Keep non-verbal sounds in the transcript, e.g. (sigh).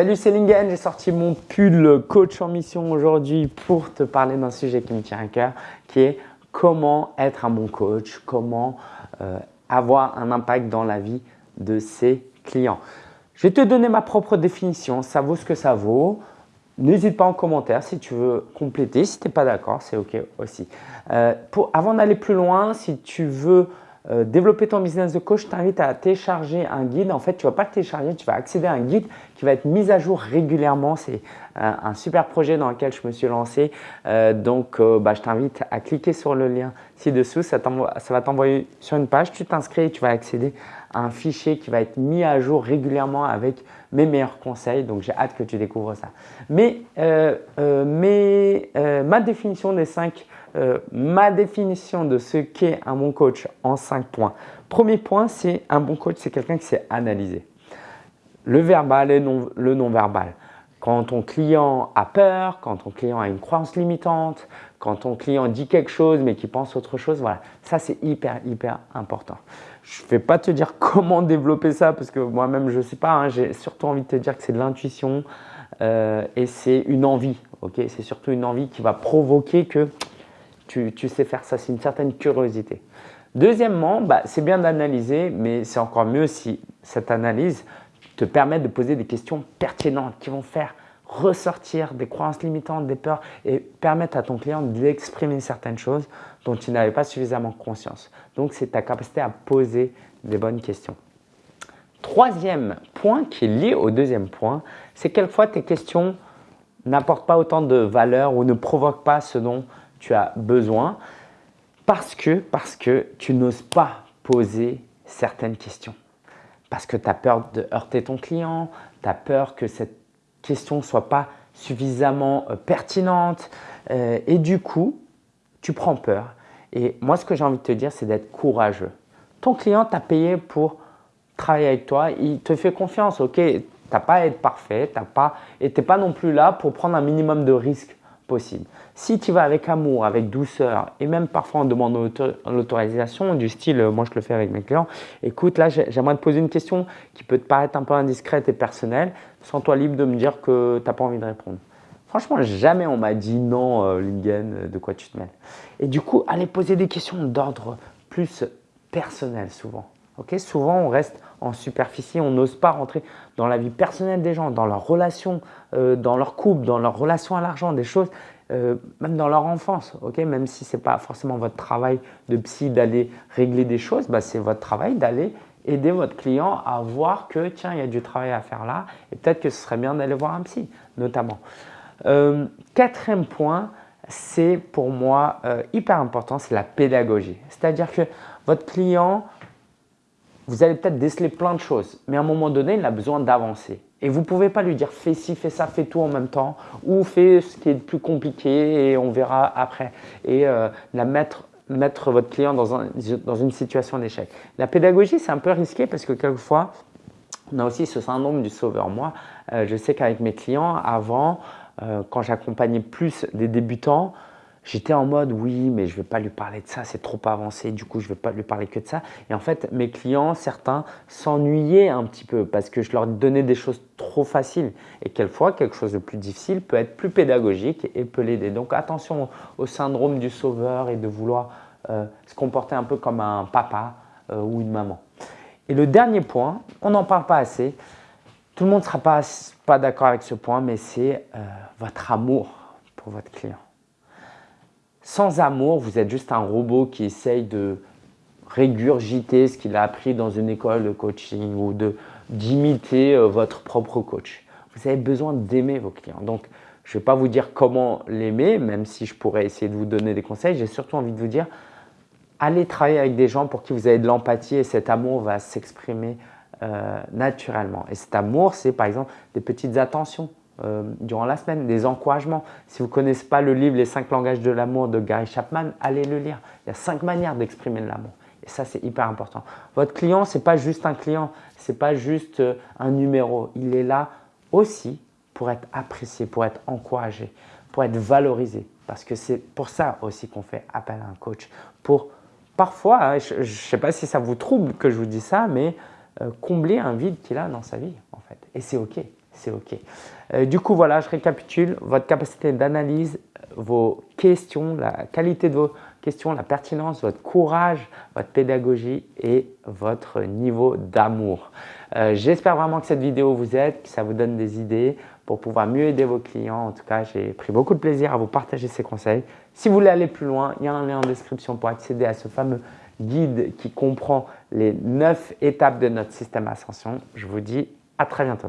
Salut, c'est Lingen. J'ai sorti mon pull coach en mission aujourd'hui pour te parler d'un sujet qui me tient à cœur, qui est comment être un bon coach, comment euh, avoir un impact dans la vie de ses clients. Je vais te donner ma propre définition, ça vaut ce que ça vaut. N'hésite pas en commentaire si tu veux compléter. Si tu n'es pas d'accord, c'est OK aussi. Euh, avant d'aller plus loin, si tu veux euh, développer ton business de coach, je t'invite à télécharger un guide. En fait, tu ne vas pas télécharger, tu vas accéder à un guide qui va être mis à jour régulièrement. C'est euh, un super projet dans lequel je me suis lancé. Euh, donc, bah, je t'invite à cliquer sur le lien ci-dessous. Ça, ça, va t'envoyer sur une page. Tu t'inscris et tu vas accéder un fichier qui va être mis à jour régulièrement avec mes meilleurs conseils. Donc, j'ai hâte que tu découvres ça. Mais, mais ma définition des cinq euh, ma définition de ce qu'est un bon coach en 5 points. Premier point, c'est un bon coach, c'est quelqu'un qui sait analyser le verbal et le non-verbal. Quand ton client a peur, quand ton client a une croyance limitante, quand ton client dit quelque chose mais qui pense autre chose, voilà, ça c'est hyper, hyper important. Je ne vais pas te dire (laughs) comment développer ça parce que moi-même je ne sais pas, hein. j'ai surtout envie de te dire que c'est de l'intuition euh, et c'est une envie, C'est surtout une envie qui va provoquer que tu, sais faire ça, c'est une certaine curiosité. Deuxièmement, bah, c'est bien d'analyser, mais c'est encore mieux si cette analyse te permet de poser des questions pertinentes qui vont faire ressortir des croyances limitantes, des peurs et permettre à ton client d'exprimer certaines choses dont il n'avait pas suffisamment conscience. Donc, c'est ta capacité à poser des bonnes questions. Troisième point qui est lié au deuxième point, c'est quelquefois tes questions n'apportent pas autant de valeur ou ne provoquent pas ce dont tu as besoin parce que, parce que tu n'oses pas poser certaines questions. Parce que tu as peur de heurter ton client, tu as peur que cette question ne soit pas suffisamment euh, pertinente euh, et du coup, tu prends peur. Et moi, ce que j'ai envie de te dire, c'est d'être courageux. Ton client t'a payé pour travailler avec toi, il te fait confiance, ok, tu n'as pas à être parfait, t'as pas, et pas non plus là pour prendre un minimum de risques Si tu vas avec amour, avec douceur et même parfois en demandant l'autorisation du style, moi je le fais avec mes clients, écoute là j'aimerais te poser une question qui peut te paraître un peu indiscrète et personnelle, sens-toi libre de me dire que tu n'as pas envie de répondre. Franchement, jamais on m'a dit non, euh, Lingen, de quoi tu te mêles. Et du coup, allez poser des questions d'ordre plus personnel souvent. Souvent, on reste en superficie, on n'ose pas rentrer dans la vie personnelle des gens, dans leurs relations, euh, dans leur couple, dans leur relation à l'argent, des choses, euh, même dans leur enfance. Même si ce n'est pas forcément votre travail de psy d'aller régler des choses, bah, c'est votre travail d'aller aider votre client à voir que tiens, il y a du travail à faire là et peut-être que ce serait bien d'aller voir un psy, notamment. Euh, quatrième point, c'est pour moi hyper important, c'est la pédagogie. C'est-à-dire que votre client, vous allez peut-être déceler plein de choses, mais à un moment donné, il a besoin d'avancer. Et vous ne pouvez pas lui dire fais ci, fais ça, fais tout en même temps, ou fais ce qui est le plus compliqué et on verra après. Et euh, la mettre, votre client dans une situation d'échec. La pédagogie, c'est un peu risqué parce que quelquefois, on a aussi ce syndrome du sauveur. Moi, euh, je sais qu'avec mes clients, avant, euh, quand j'accompagnais plus des débutants, J'étais en mode oui, mais je ne vais pas lui parler de ça, c'est trop avancé, du coup je ne vais pas lui parler que de ça. Et en fait, mes clients, certains, s'ennuyaient un petit peu parce que je leur donnais des choses trop faciles. Et quelquefois, quelque chose de plus difficile peut être plus pédagogique et peut l'aider. Donc attention au syndrome du sauveur et de vouloir euh, se comporter un peu comme un papa euh, ou une maman. Et le dernier point, on n'en parle pas assez, tout le monde ne sera pas, pas d'accord avec ce point, mais c'est euh, votre amour pour votre client. Sans amour, vous êtes juste un robot qui essaye de régurgiter ce qu'il a appris dans une école de coaching ou d'imiter euh, votre propre coach. Vous avez besoin d'aimer vos clients. Donc, je ne vais pas vous dire comment l'aimer, même si je pourrais essayer de vous donner des conseils. J'ai surtout envie de vous dire, allez travailler avec des gens pour qui vous avez de l'empathie et cet amour va s'exprimer euh, naturellement. Et cet amour, c'est par exemple des petites attentions. Euh, durant la semaine, des encouragements. Si vous ne connaissez pas le livre Les 5 langages de l'amour de Gary Chapman, allez le lire. Il y a 5 manières d'exprimer l'amour. Et ça, c'est hyper important. Votre client, ce n'est pas juste un client, ce n'est pas juste euh, un numéro. Il est là aussi pour être apprécié, pour être encouragé, pour être valorisé. Parce que c'est pour ça aussi qu'on fait appel à un coach. Pour parfois, hein, je ne sais pas si ça vous trouble que je vous dis ça, mais combler un vide qu'il a dans sa vie en fait. Et c'est OK. c'est OK. Euh, du coup, voilà, je récapitule. Votre capacité d'analyse, vos questions, la qualité de vos questions, la pertinence, votre courage, votre pédagogie et votre niveau d'amour. Euh, j'espère vraiment que cette vidéo vous aide, que ça vous donne des idées pour pouvoir mieux aider vos clients. En tout cas, j'ai pris beaucoup de plaisir à vous partager ces conseils. Si vous voulez aller plus loin, il y a un lien en description pour accéder à ce fameux guide qui comprend les 9 étapes de notre système Ascension. Je vous dis à très bientôt.